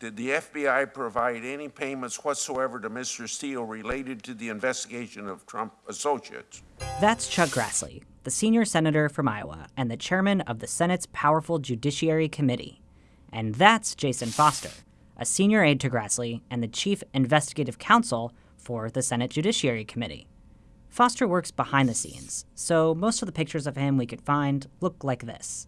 Did the FBI provide any payments whatsoever to Mr. Steele related to the investigation of Trump associates? That's Chuck Grassley, the senior senator from Iowa and the chairman of the Senate's powerful Judiciary Committee. And that's Jason Foster, a senior aide to Grassley and the chief investigative counsel for the Senate Judiciary Committee. Foster works behind the scenes, so most of the pictures of him we could find look like this.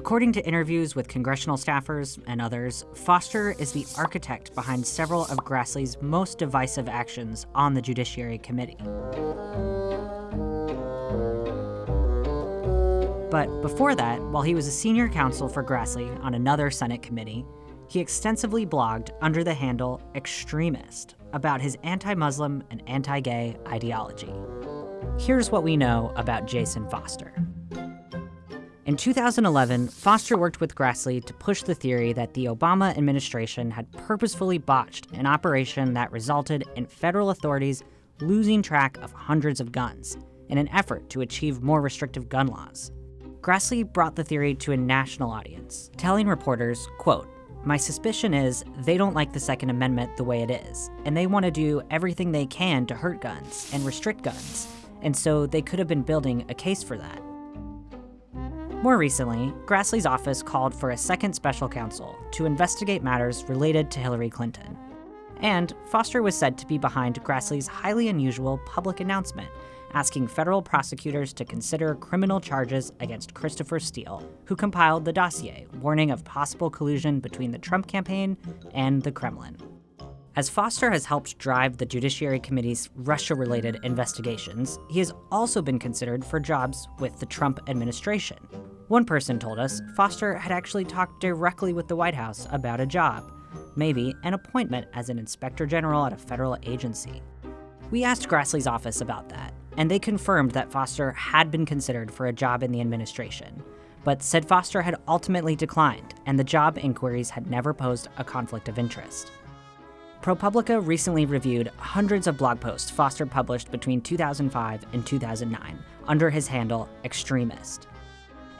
According to interviews with congressional staffers and others, Foster is the architect behind several of Grassley's most divisive actions on the Judiciary Committee. But before that, while he was a senior counsel for Grassley on another Senate committee, he extensively blogged under the handle Extremist about his anti Muslim and anti gay ideology. Here's what we know about Jason Foster. In 2011, Foster worked with Grassley to push the theory that the Obama administration had purposefully botched an operation that resulted in federal authorities losing track of hundreds of guns in an effort to achieve more restrictive gun laws. Grassley brought the theory to a national audience, telling reporters, quote, my suspicion is they don't like the Second Amendment the way it is, and they want to do everything they can to hurt guns and restrict guns, and so they could have been building a case for that. More recently, Grassley's office called for a second special counsel to investigate matters related to Hillary Clinton. And Foster was said to be behind Grassley's highly unusual public announcement asking federal prosecutors to consider criminal charges against Christopher Steele, who compiled the dossier warning of possible collusion between the Trump campaign and the Kremlin. As Foster has helped drive the Judiciary Committee's Russia related investigations, he has also been considered for jobs with the Trump administration. One person told us Foster had actually talked directly with the White House about a job, maybe an appointment as an inspector general at a federal agency. We asked Grassley's office about that, and they confirmed that Foster had been considered for a job in the administration, but said Foster had ultimately declined and the job inquiries had never posed a conflict of interest. ProPublica recently reviewed hundreds of blog posts Foster published between 2005 and 2009 under his handle Extremist.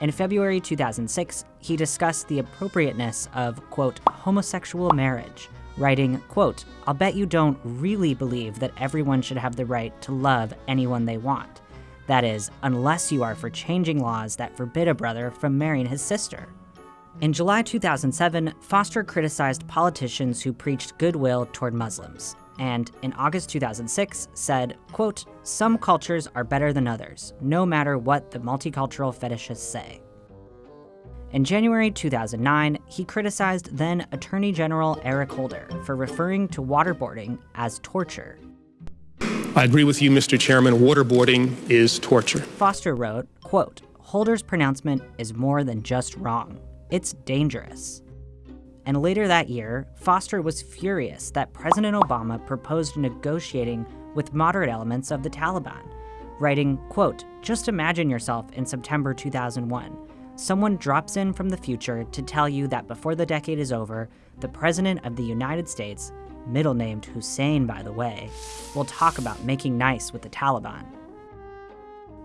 In February 2006, he discussed the appropriateness of, quote, homosexual marriage, writing, quote, I'll bet you don't really believe that everyone should have the right to love anyone they want. That is, unless you are for changing laws that forbid a brother from marrying his sister. In July 2007, Foster criticized politicians who preached goodwill toward Muslims, and in August 2006 said, quote, Some cultures are better than others, no matter what the multicultural fetishists say. In January 2009, he criticized then Attorney General Eric Holder for referring to waterboarding as torture. I agree with you, Mr. Chairman. Waterboarding is torture. Foster wrote, quote, Holder's pronouncement is more than just wrong. It's dangerous. And later that year, Foster was furious that President Obama proposed negotiating with moderate elements of the Taliban, writing, quote, just imagine yourself in September 2001. Someone drops in from the future to tell you that before the decade is over, the President of the United States, middle named Hussein by the way, will talk about making nice with the Taliban.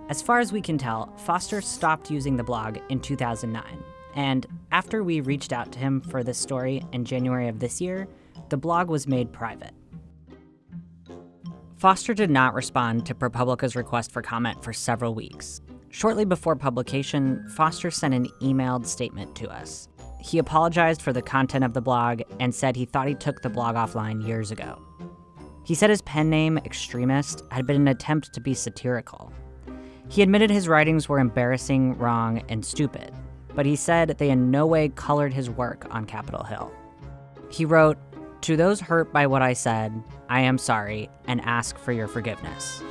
As far as we can tell, Foster stopped using the blog in 2009, and after we reached out to him for this story in January of this year, the blog was made private. Foster did not respond to ProPublica's request for comment for several weeks. Shortly before publication, Foster sent an emailed statement to us. He apologized for the content of the blog and said he thought he took the blog offline years ago. He said his pen name, Extremist, had been an attempt to be satirical. He admitted his writings were embarrassing, wrong, and stupid, but he said they in no way colored his work on Capitol Hill. He wrote, To those hurt by what I said, I am sorry and ask for your forgiveness.